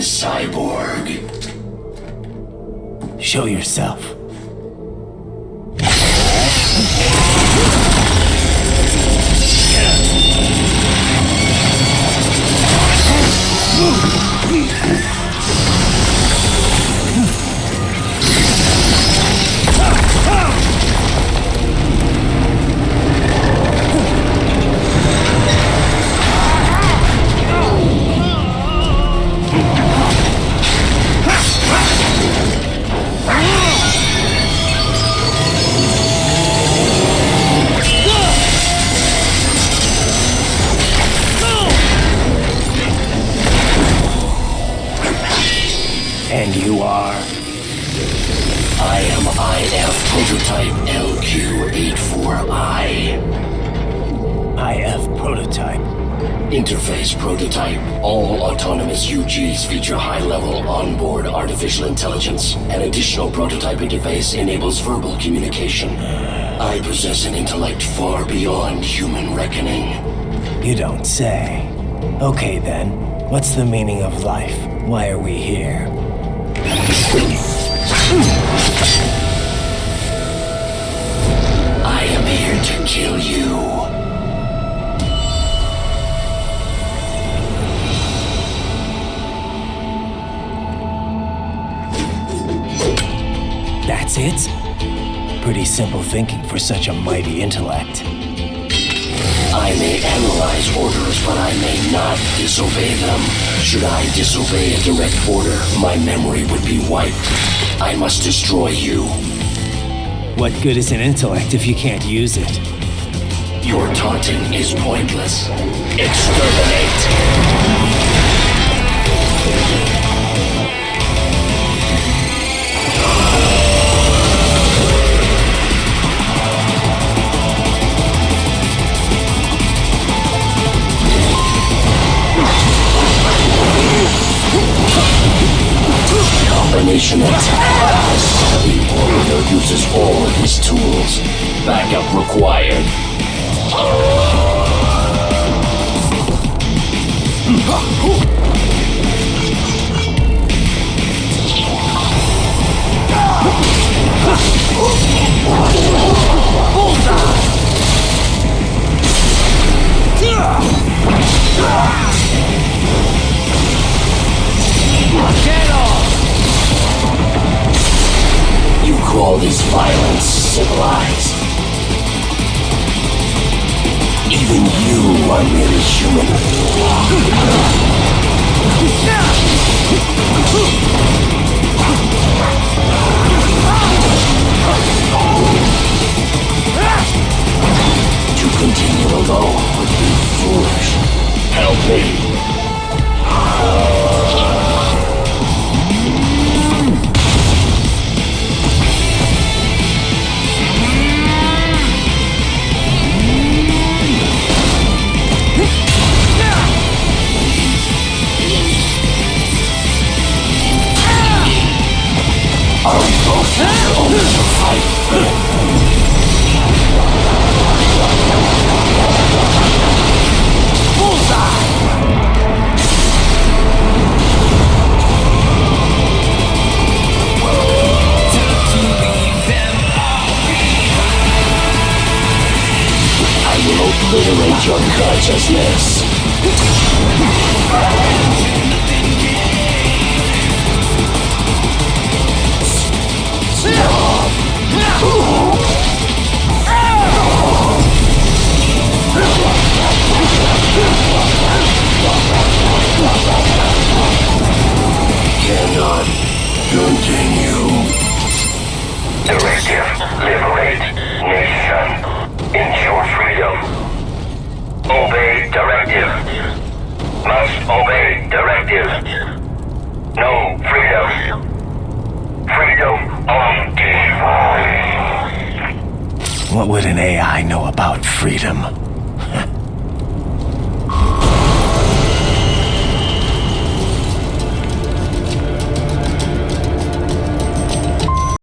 cyborg. Show yourself. And you are? I am IF prototype LQ84I. IF prototype. Interface prototype. All autonomous UGs feature high-level onboard artificial intelligence. An additional prototype interface enables verbal communication. I possess an intellect far beyond human reckoning. You don't say. Okay then, what's the meaning of life? Why are we here? I am here to kill you. That's it? Pretty simple thinking for such a mighty intellect. Analyze orders, but I may not disobey them. Should I disobey a direct order, my memory would be wiped. I must destroy you. What good is an intellect if you can't use it? Your taunting is pointless. Exterminate! Attack. The Orator uses all his tools. Backup required. Call this violence civilized? Even you are merely human. To continue alone would be foolish. Help me. Obliterate your consciousness. What would an AI know about freedom?